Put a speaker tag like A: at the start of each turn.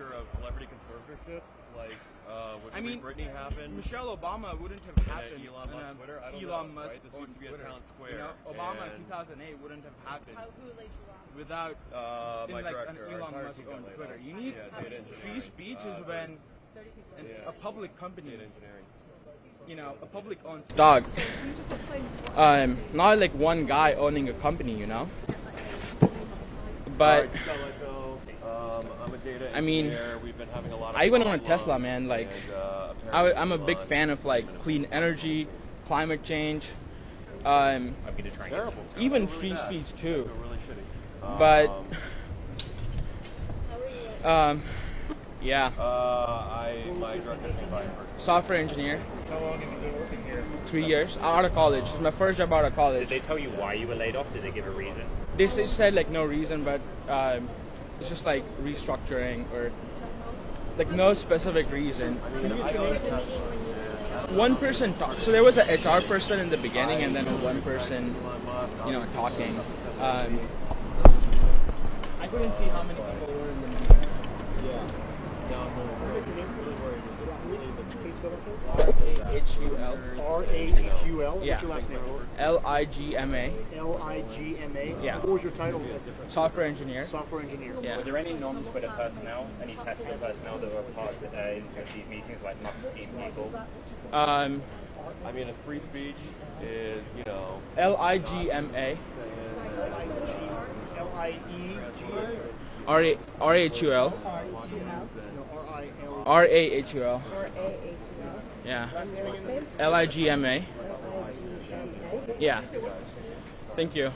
A: future of celebrity conservatorship? Like, uh, would
B: I mean,
A: Britney happen?
B: Michelle Obama wouldn't have happened.
A: Elon Musk
B: and,
A: Twitter? I don't
B: Elon
A: know,
B: Musk
A: right? This used to be a
B: Twitter.
A: town square,
B: You know, Obama in 2008 wouldn't have happened
C: How, who laid you off?
B: without
A: Uh,
B: in
A: my
B: like
A: director,
B: an Elon Musk
A: team got
B: owned
A: laid
B: Twitter.
A: off.
B: You need
A: Yeah,
B: free speech
A: Uh,
B: is when an-
A: Yeah.
B: a public company,
A: Data engineering.
B: you know, a public owned dog.
C: Can you just explain what
B: Um, not like one guy owning a company, you know. But
A: Alright, Scalico, um, I'm a data
B: I mean,
A: engineer. We've been having a lot of
B: I went on a Tesla, man, like,
A: and, uh,
B: I, I'm a big fan of like clean energy, climate change, um,
D: I'm gonna try and get
A: Terrible.
D: some.
B: even
A: Really
B: free
A: bad.
B: speech too.
A: really shitty.
B: But-
A: Um,
C: how are you?
B: Um, yeah,
A: uh, I my
B: software engineer,
D: How long have you been working here?
B: three years out of college. It's my first job out of college.
D: Did they tell you why you were laid off? Did they give a reason?
B: They said like no reason, but um, it's just like restructuring or like no specific reason.
A: I mean, I don't
C: At the meeting when you were laid off?
B: One person talked. So there was an HR person in the beginning, and then one person, you know, talking. Um, I couldn't see how many people were in the meeting.
A: Yeah. No, I'm worried. Really worried. Really, the
E: Please spell that, please.
B: R A H U L
E: R A H U L.
B: Yeah.
E: What's your last name?
B: L I G M A,
E: L I G M A.
B: Yeah.
E: What was your title?
B: software engineer.
E: Software engineer.
B: Yeah.
D: Were there any non-Twitter personnel, any Tesla personnel that were part of uh, these meetings, like Musk team people?
B: Um,
A: I mean, a free speech is, you know,
B: L I G M A,
E: L I E G.
B: R A R A H U L,
E: No, R I L.
B: R A H U L.
C: Or A-H-U-L?
B: Yeah.
C: And your last name?
B: L I G M A.
C: L-I-G-M-A?
B: Yeah. Thank you.